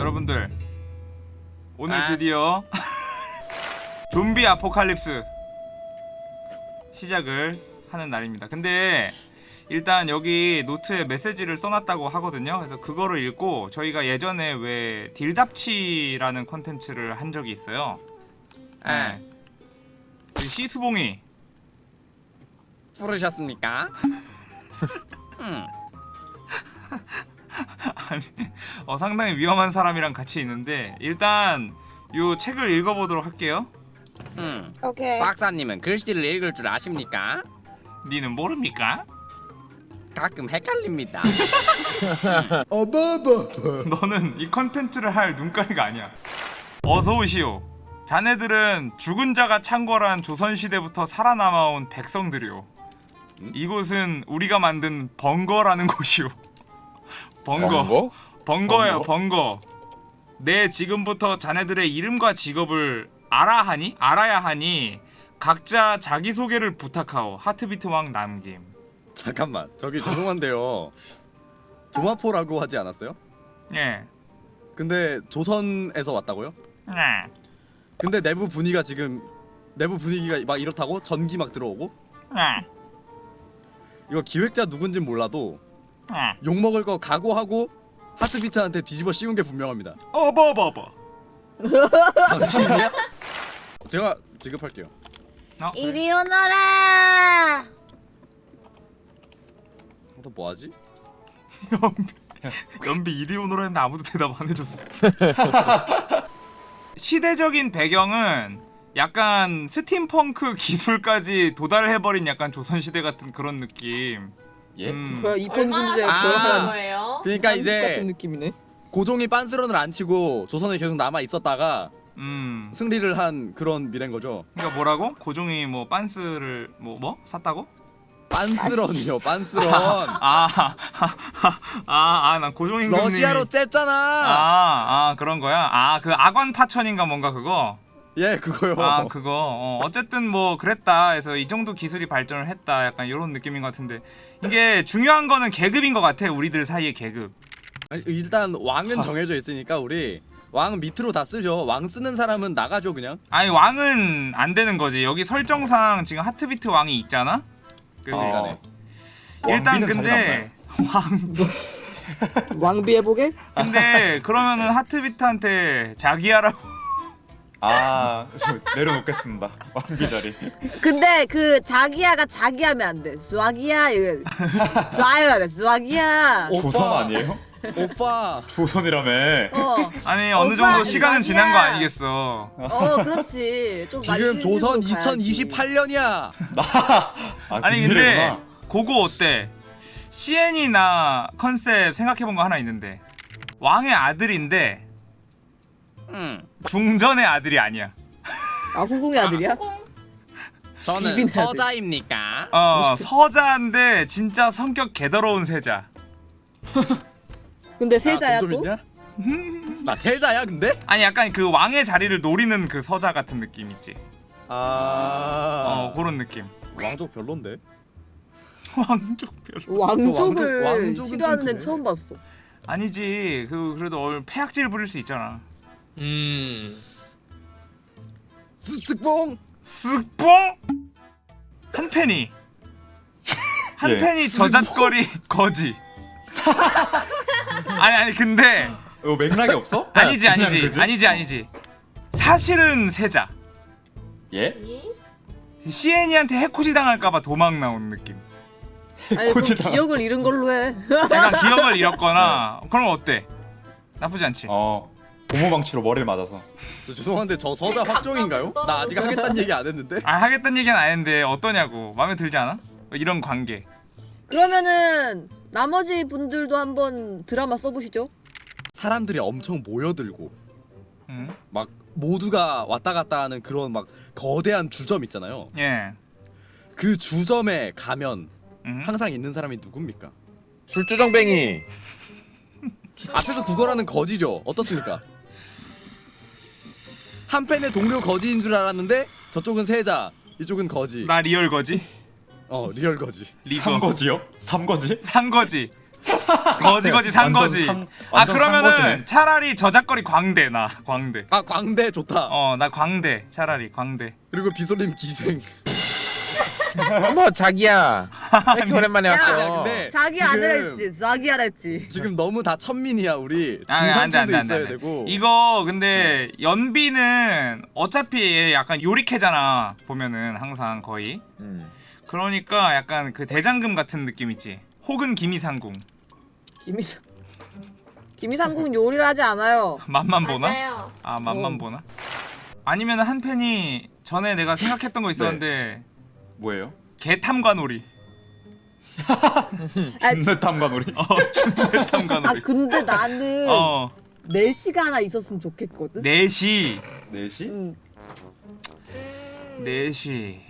여러분들 오늘 아. 드디어 좀비 apocalypse 시작을 하는 날입니다. 근데 일단 여기 노트에 메시지를 써놨다고 하거든요. 그래서 그거를 읽고 저희가 예전에 왜 딜답치라는 컨텐츠를 한 적이 있어요. 아. 네. 그 시수봉이 부르셨습니까? 음. 아니, 어, 상당히 위험한 사람이랑 같이 있는데 일단 요 책을 읽어보도록 할게요. 음. 오케이. 박사님은 글씨를 읽을 줄 아십니까? 니는 모릅니까? 가끔 헷갈립니다. 너는 이 컨텐츠를 할 눈가리가 아니야. 어서 오시오. 자네들은 죽은 자가 창궐한 조선시대부터 살아남아온 백성들이오. 이곳은 우리가 만든 번거라는 곳이오. 번거. 번거예요, 번거. 내 지금부터 자네들의 이름과 직업을 알아 하니? 알아야 하니 각자 자기소개를 부탁하오. 하트비트 왕 남김. 잠깐만 저기 죄송한데요 조마포라고 하지 않았어요? 예. 근데 조선에서 왔다고요? 네. 근데 내부 분위기가 지금 내부 분위기가 막 이렇다고 전기 막 들어오고 네. 이거 기획자 누군진 몰라도 네. 욕 먹을 거 각오하고 하트비트한테 뒤집어 씌운 게 분명합니다. 어버버버. 당신이야? 제가 지급할게요. 어, 그래. 이리 오너라. 너 뭐하지? 연비 이리 오너라 했는데 아무도 대답 안 해줬어. 시대적인 배경은 약간 스팀펑크 기술까지 도달해버린 약간 조선시대 같은 그런 느낌. 예? 음. 뭐야 얼마나 군주의 아. 거예요? 그러니까 같은 이제 느낌이네. 고종이 빤스런을 안 치고 조선에 계속 남아 있었다가 음. 승리를 한 그런 미래인 거죠. 그러니까 뭐라고? 고종이 뭐 빤스를 뭐 뭐? 샀다고? 빤스런이요, 빤스런. 아, 아, 아, 난 고종 임금님이 러시아로 쨌잖아. 아, 아 그런 거야. 아, 그 악원 파천인가 뭔가 그거. 예, 그거요. 아, 그거. 어, 어쨌든 뭐 그랬다. 해서 이 정도 기술이 발전을 했다. 약간 이런 느낌인 것 같은데 이게 중요한 거는 계급인 것 같아. 우리들 사이의 계급. 아니, 일단 왕은 정해져 있으니까 우리 왕 밑으로 다 쓰죠. 왕 쓰는 사람은 나가죠 그냥. 아니 왕은 안 되는 거지. 여기 설정상 지금 하트비트 왕이 있잖아. 그래서 어. 간에. 일단 근데 왕 왕비 해보게? 근데 그러면은 하트비트한테 자기야라고 아, 저 내려놓겠습니다. 왕비 자리. 근데 그 자기야가 자기 하면 안 돼. 쏴기야 이거. 쏴요, 쏴기야. 오빠. 조선 아니에요? 오빠. 조선이라며. 어, 아니 어느 오빠, 정도 시간은 지난 거. 아니겠어. 어, 그렇지. 좀 지금 조선 2028년이야. 아, 아니 그 근데. 그거 어때? CN이나 컨셉 생각해본 거 하나 있는데 왕의 아들인데 음. 궁전의 아들이 아니야. 아 후궁의 아들이야? 저는. 서자입니까? 어 서자인데 진짜 성격 개더러운 세자. 근데 세자야 야, 돈 또? 나 세자야 근데? 아니 약간 그 왕의 자리를 노리는 그 서자 같은 느낌 있지. 아. 어 그런 느낌. 왕족 별론데. 왕족 별로. 왕족을 왕족- 싫어하는 그래. 처음 봤어. 아니지 그 그래도 얼- 폐악질 부릴 수 있잖아. 음. 스스뽕. 쓱뽕 한 팬이 한 예. 팬이 저잣거리 거지. 아니 아니 근데 이거 맥락이 없어? 아니지 그냥 아니지? 아니지 아니지 사실은 세자 예? CN이한테 해코지 당할까봐 도망 나온 느낌 그 고지다. 기억을 잃은 걸로 해. 약간 기억을 잃었거나 그럼 어때 나쁘지 않지 어. 고무방치로 머리를 맞아서. 저 죄송한데 저 서자 네, 확정인가요? 나 아직. 하겠다는 얘기 안 했는데. 아 하겠다는 얘기는 안 했는데 어떠냐고 마음에 들지 않아? 이런 관계 그러면은 나머지 분들도 한번 드라마 써보시죠. 사람들이 엄청 모여들고 응? 막 모두가 왔다 갔다 하는 그런 막 거대한 주점 있잖아요. 예그 주점에 가면 응? 항상 있는 사람이 누굽니까? 술주정뱅이. 앞에서 구걸하는 거지죠. 어떻습니까? 한 팬의 동료 거지인 줄 알았는데 저쪽은 세자, 이쪽은 거지. 나 리얼 거지? 어 리얼 거지. 리거 삼거지요? 삼거지? 산거지 거지 거지 산 완전 거지. 상- 아 그러면은 거지네. 차라리 저작거리 광대 나 광대. 아 광대 좋다. 어 나 광대 차라리 광대. 그리고 비솔님 기생. 어머 자기야 왜 이렇게 오랜만에 야, 왔어 야, 근데 자기 지금- 아들 했지 쏴기야 했지 지금 너무 다 천민이야 우리. 아, 중산층도 안돼 있어야 안돼. 되고. 이거 근데 연비는 어차피 얘 약간 요리캐잖아 보면은 항상 거의. 음. 그러니까 약간 그 대장금 같은 느낌 있지. 혹은 기미상궁. 김이상 김이상궁 요리를 하지 않아요 맛만 보나? 맞아요. 아 맛만 어. 보나? 아니면 한 팬이 전에 내가 생각했던 거 있었는데 뭐예요? 개탐관오리. 아, 분내 탐관오리. 어 준비 아 탐관오리. 근데 나는 어 4시가 하나 있었으면 좋겠거든 4시 4시? 응. 4시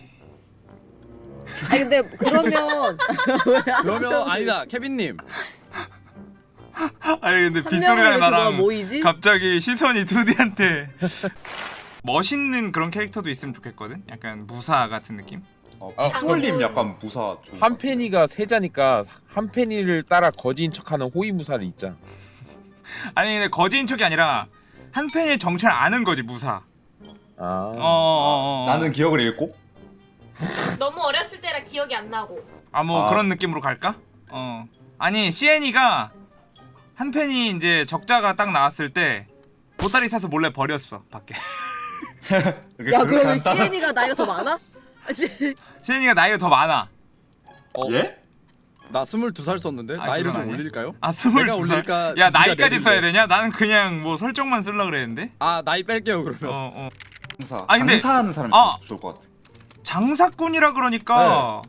아니 근데 그러면 그러면 아니다 케빈님. 아니 근데 빗소리랑 나랑 모이지? 갑자기 시선이 두디한테 멋있는 그런 캐릭터도 있으면 좋겠거든? 약간 무사 같은 느낌? 어, 아, 피솔님 약간 무사 좀. 한 팬이가 세자니까 한 팬이를 따라 거지인 척하는 호위무사를 있자 아니 근데 거지인 척이 아니라 한 팬의 정체를 아는 거지 무사 아 어 어 어 나는 기억을 잃고 너무 어렸을 때라 기억이 안 나고. 아뭐 아. 그런 느낌으로 갈까? 어 아니 시엔이가 한 팬이 이제 적자가 딱 나왔을 때 보따리 사서 몰래 버렸어 밖에 야 그러면 시엔이가 나이가 더 많아? 아, 시- 시엔이가 나이가 더 많아 어, 예? 나 22살 썼는데 아, 나이를 좀 아니야? 올릴까요? 아 스물두 내가 살. 올릴까, 야 네가 나이까지? 써야 되냐? 나는 그냥 뭐 설정만 쓸라 그랬는데. 아 나이 뺄게요 그러면. 어 어. 장사. 아니, 근데- 장사하는 사람이 아. 좋을 것 같아. 장사꾼이라 그러니까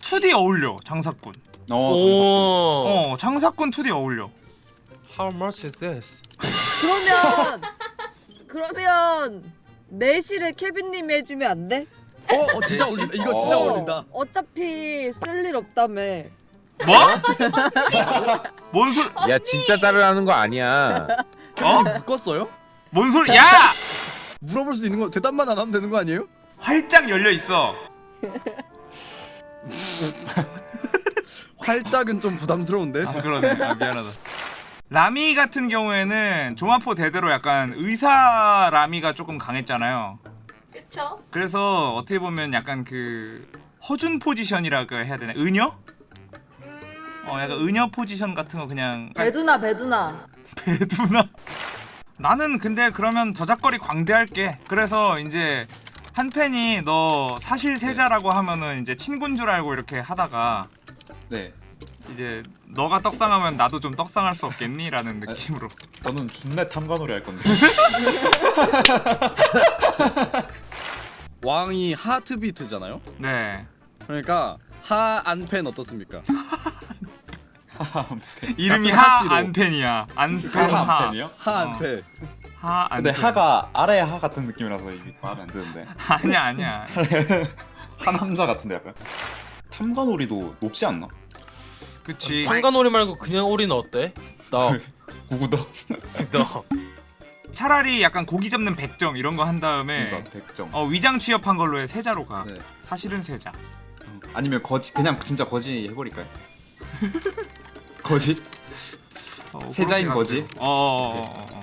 2D 어울려. 장사꾼. 어, 장사. 어 장사꾼 2D 어울려. How much is this? 그러면 그러면 4시를 케빈님이 해주면 안 돼? 어, 어 진짜 올린다. 이거 진짜 어, 올린다. 어차피 쓸 일 없다며 뭐? 뭔 소리? 야 진짜 따르라는 거 아니야 어? 묶었어요? 뭔 소리? 야! 물어볼 수 있는 거 대답만 안 하면 되는 거 아니에요? 활짝 열려 있어. 활짝은 좀 부담스러운데. 아 그러네. 아 미안하다. 라미 같은 경우에는 조마포 대대로 약간 의사 라미가 조금 강했잖아요. 그쵸? 그래서 어떻게 보면 약간 그 허준 포지션이라고 해야 되나? 은여? 음, 어 약간 은여 포지션 같은 거 그냥 배두나 배두나 배두나 나는 근데 그러면 저작거리 광대할게 그래서 이제 한 팬이 너 사실 세자라고 하면은 이제 친구인 줄 알고 이렇게 하다가 네. 이제 너가 떡상하면 나도 좀 떡상할 수 없겠니? 라는 느낌으로 저는 준내 탐관오리 할 건데. 왕이 하트 비트잖아요. 네 그러니까 하안펜 어떻습니까? 이름이 하씨로. 하안팬이야 안팬 하한 하? 하안펜. 근데 하가 아래 하 같은 느낌이라서 마음에 안 드는데. 아니야 아니야 한 함자 같은데 약간. 탐관오리도 높지 않나? 그치 탄간오리 말고 그냥 오리는 어때? 나, 구구덕. 너. 차라리 약간 고기 잡는 백정 이런 거 한 다음에 그러니까 백정. 어 위장 취업한 걸로 해 세자로 가 네. 사실은 세자 아니면 거지 그냥 진짜 거지 해버릴까요? 거지? 어, 세자인 거지? 어, 어, 어, 어, 어.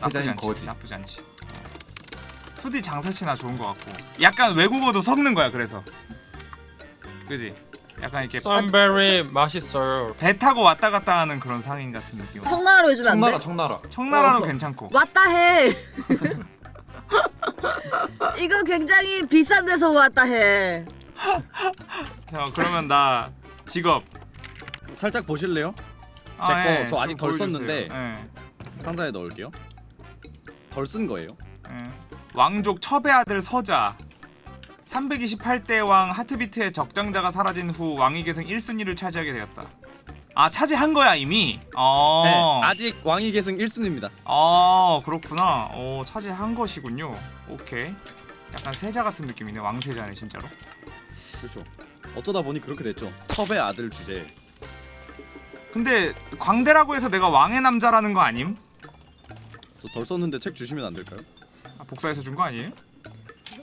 나쁘지 세자인 않지. 거지. 나쁘지 않지. 어. 2D 장사치나 좋은 것 같고. 약간 외국어도 섞는 거야. 그래서. 그지? 약간 이렇게 썬베리 맛있어요. 배 타고 왔다 갔다 하는 그런 상인 같은 느낌. 청나라로 해주면 안 청나라 돼? 청나라. 청나라도 어. 괜찮고. 왔다 해 이거 굉장히 비싼 데서 왔다 해 자, 그러면 나 직업. 살짝 보실래요? 아, 제거 예, 저 아직 좀덜 보여주세요. 썼는데. 예, 상자에 넣을게요. 덜 쓴 거예요. 예. 왕족 첩의 아들 서자. 328대 왕 하트비트의 적장자가 사라진 후 왕위 계승 1순위를 차지하게 되었다. 아 차지한 거야 이미. 어. 네, 아직 왕위 계승 1순위입니다. 아 그렇구나. 어 차지한 것이군요. 오케이. 약간 세자 같은 느낌이네. 왕세자네 진짜로. 그렇죠. 어쩌다 보니 그렇게 됐죠. 첩의 아들 주제. 근데 광대라고 해서 내가 왕의 남자라는 거 아님? 저 덜 썼는데 책 주시면 안 될까요? 아, 복사해서 준 거 아니에요?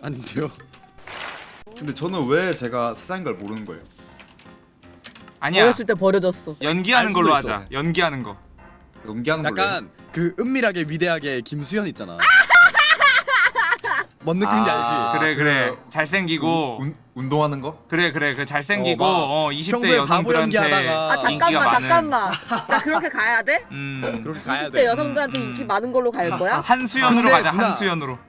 아닌데요. 근데 저는 왜 제가 세자인 걸 모르는 거예요? 아니야 어렸을 때 버려졌어. 연기하는 알 걸로 수도 하자 있어. 연기하는 거 연기하는 걸로. 해. 약간 그 은밀하게 위대하게 김수현 있잖아. 뭔 느낌인지 아, 알지? 그래 그 그래 잘생기고 운, 운동하는 거? 그래 그래 그 잘생기고 어, 막 어, 20대 평소에 바보 여성들한테 연기하다가 아 인기가 잠깐만 많은 잠깐만. 자 그렇게 가야 돼? 음 그렇게 가야 20대 돼. 여성들한테 음, 음. 인기 많은 걸로 갈 거야? 한수연으로 근데 가자 누나. 한수연으로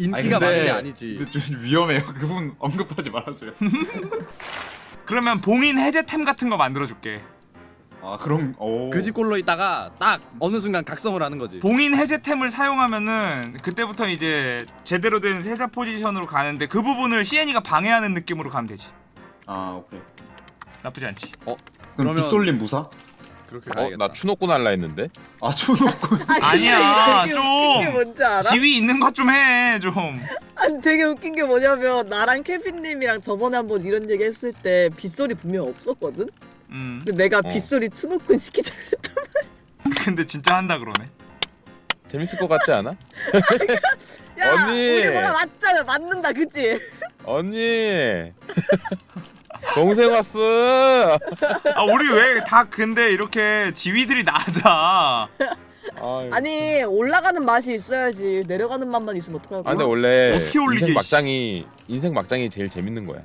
인기가 많은 게 아니지. 근데 좀 위험해요. 그분 언급하지 말아줘요. 그러면 봉인 해제템 같은 거 만들어줄게 아 그럼 오. 그집 꼴로 있다가 딱 어느 순간 각성을 하는 거지. 봉인 해제템을 사용하면은 그때부터 이제 제대로 된 세자 포지션으로 가는데 그 부분을 시엔이가 방해하는 느낌으로 가면 되지 아 오케이. 나쁘지 않지 그럼 그러면- 빗솔림 무사? 그렇게 어, 가야겠다. 나 추노꾼 할라 했는데. 아 추노꾼. 아니야, 되게 좀. 웃긴 게 뭔지 알아? 지위 있는 것 좀 해 좀. 아니 되게 웃긴 게 뭐냐면 나랑 케빈님이랑 저번에 한번 이런 얘기 했을 때 빗소리 분명 없었거든? 음. 근데 내가 어. 빗소리 추노꾼 시키자 그랬단 근데 진짜 한다 그러네. 재밌을 것 같지 않아? 야 언니! 우리 뭐가 맞잖아 맞는다 그치? 언니. 동생 왔어. 아 우리 왜 다 근데 이렇게 지위들이 낮아. 아유. 아니 올라가는 맛이 있어야지 내려가는 맛만 있으면 어떡하고 아 근데 원래 어떻게 올리게, 인생 막장이 인생 막장이 제일 재밌는 거야.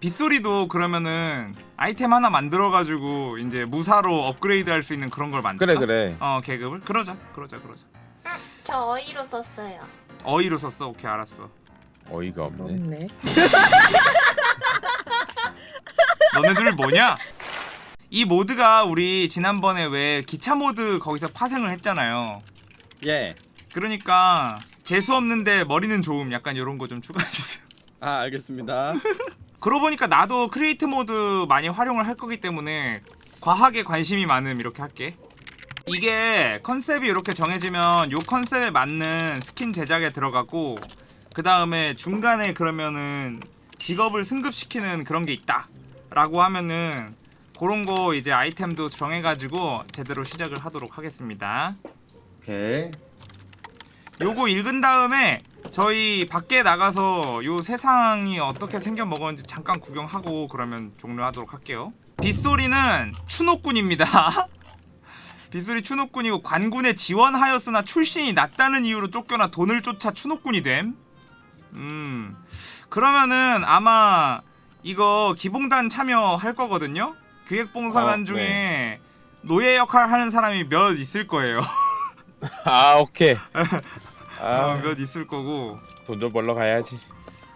빗소리도 그러면은 아이템 하나 만들어가지고 이제 무사로 업그레이드 할 수 있는 그런 걸 만들까? 그래 그래. 어 계급을 그러자 그러자 그러자. 저 어이로 썼어요. 어이로 썼어 오케이 알았어. 어이가 없네. 너네들 뭐냐? 이 mod가 우리 지난번에 왜 기차 mod 거기서 파생을 했잖아요. 예. 그러니까 재수 없는데 머리는 좋음 약간 이런 거 좀 추가해 주세요. 아 알겠습니다. 그러고 보니까 나도 Create mod 많이 활용을 할 거기 때문에 과학에 관심이 많음 이렇게 할게. 이게 컨셉이 이렇게 정해지면 요 컨셉에 맞는 스킨 제작에 들어가고 그 다음에 중간에 그러면은 직업을 승급시키는 그런 게 있다 라고 하면은 그런 거 이제 아이템도 정해가지고 제대로 시작을 하도록 하겠습니다 오케이. 요거 읽은 다음에 저희 밖에 나가서 요 세상이 어떻게 생겨 먹었는지 잠깐 구경하고 그러면 종료하도록 할게요. 빗소리는 추노꾼입니다. 빗소리 추노꾼이고 관군에 지원하였으나 출신이 낮다는 이유로 쫓겨나 돈을 쫓아 추노꾼이 됨. 음 그러면은 아마 이거 기봉단 참여할 거거든요. 기획봉사단 어, 중에 노예 역할 하는 사람이 몇 있을 거예요. 아 오케이. 어, 아, 몇 있을 거고. 돈 좀 벌러 가야지.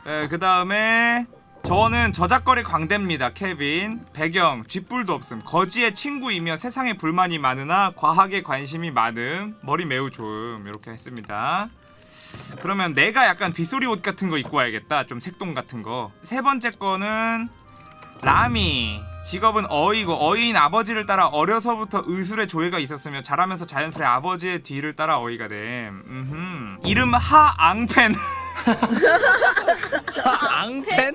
예, 그 다음에 저는 저작거리 광대입니다. 케빈. 배경 쥐뿔도 없음. 거지의 친구이며 세상에 불만이 많으나 과학에 관심이 많음. 머리 매우 좋음. 이렇게 했습니다. 그러면 내가 약간 빗소리 옷 같은 거 입고 와야겠다. 좀 색동 같은 거. 세 번째 거는 라미. 직업은 어이고 어이인 아버지를 따라 어려서부터 의술의 조예가 있었으며 자라면서 자연스레 아버지의 뒤를 따라 어이가 됨. 음흠. 이름 하앙펜. 앙펜?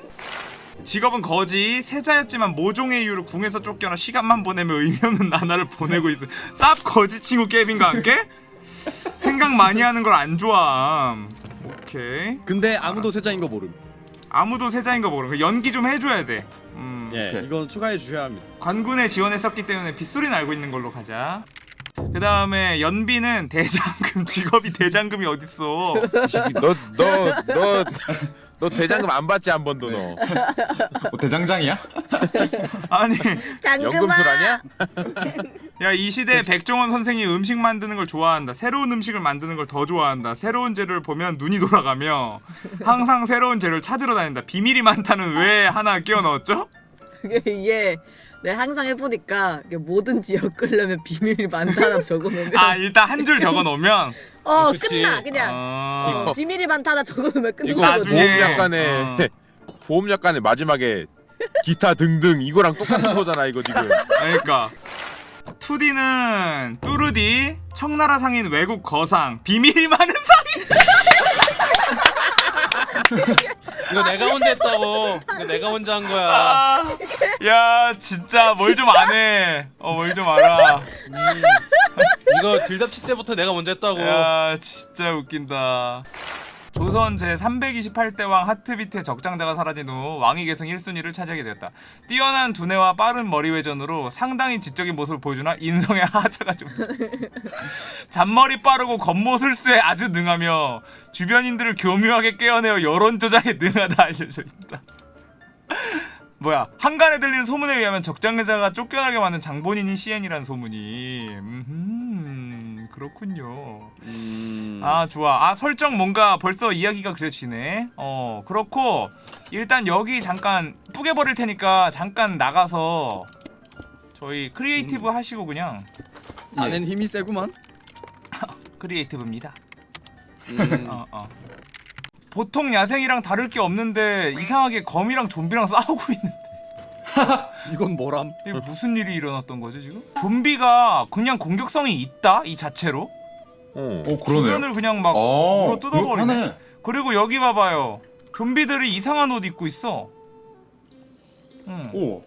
직업은 거지 세자였지만 모종의 이유로 궁에서 쫓겨나 시간만 보내며 의미 없는 나날을 보내고 있어 쌉 거지 친구 깨빈과 함께 생각 많이 하는 걸 안 좋아함 오케이 근데 아무도 알았어. 세자인 거 모름. 아무도 세자인 거 모르는 거 연기 좀 해줘야 돼 음, 예. 오케이. 이건 추가해 주셔야 합니다. 관군에 지원했었기 때문에 빗소리는 알고 있는 걸로 가자 그 다음에 연비는 대장금 직업이 대장금이 어딨어 너너너 너너 대장금 안 받지 한 번도 너. 뭐 대장장이야? 아니 장금아 연금술 아니야? 야 이 시대에 백종원 선생이 음식 만드는 걸 좋아한다 새로운 음식을 만드는 걸 더 좋아한다 새로운 재료를 보면 눈이 돌아가며 항상 새로운 재료를 찾으러 다닌다 비밀이 많다는 왜 하나 끼워 넣었죠? 이게 내가 항상 해보니까 이게 뭐든지 엮으려면 비밀이 많다나 적어놓으면 아 일단 한 줄 적어 놓으면? 어 그치. 끝나 그냥. 어... 어, 비밀이 많다나 적어놓으면 이거 끝나거든. 나중에- 보험 약간의 어. 보험 약간의 마지막에 기타 등등 이거랑 똑같은 거잖아 이거 지금. 그러니까. 2D는 뚜르디 청나라 상인 외국 거상 비밀이 많은 상인 이거 내가 먼저 했다고. 이거 내가 먼저 한 거야. 아, 야 진짜 뭘 좀 안 해 어 뭘 좀 알아 이거 들잡치 때부터 내가 먼저 했다고. 야 진짜 웃긴다 조선 제 328대 왕 하트비트의 적장자가 사라진 후 왕위 계승 1순위를 차지하게 되었다. 뛰어난 두뇌와 빠른 머리 회전으로 상당히 지적인 모습을 보여주나 인성의 하자가 좀 잔머리 빠르고 겉모술수에 아주 능하며 주변인들을 교묘하게 깨어내어 여론 조작에 능하다 알려져 있다. 뭐야 한간에 들리는 소문에 의하면 적장자가 쫓겨나게 만든 장본인이 CN이라는 소문이 음 그렇군요. 음. 아 좋아 아 설정 뭔가 벌써 이야기가 그려지네 어 그렇고 일단 여기 잠깐 뿌개 버릴 테니까 잠깐 나가서 저희 creative 하시고 그냥 예. 안엔 힘이 세구만. creative입니다 음. 어, 어. 보통 야생이랑 다를 게 없는데 이상하게 거미랑 좀비랑 싸우고 있는 이건 뭐람? 이게 무슨 일이 일어났던 거죠 지금? 좀비가 그냥 공격성이 있다 이 자체로 어. 오 주변을 그냥 막 어, 물어 뜯어버리네. 그렇다네. 그리고 여기 봐봐요 좀비들이 이상한 옷 입고 있어 응. 오.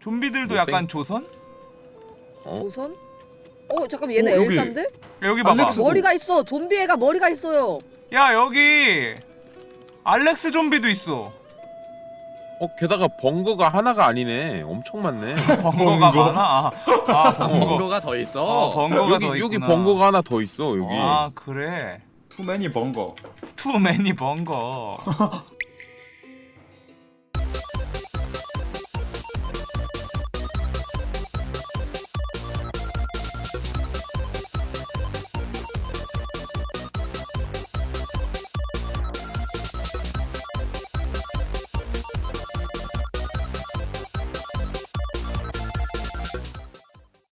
좀비들도 뭐 약간 조선? 우선? 어 잠깐 얘네 어, 여기. 엘사인데? 여기 봐봐 알렉스. 머리가 있어. 좀비 애가 머리가 있어요. 야 여기 알렉스 좀비도 있어 어 게다가 번거가 하나가 아니네. 엄청 많네. 번거가 번거? 많아 아, 아 번거 번거 가 더 있어. 어 번거가 여기 더 여기 있구나 번거가 하나 더 있어 여기. 아 그래 투맨이 번거. 투 매니 번거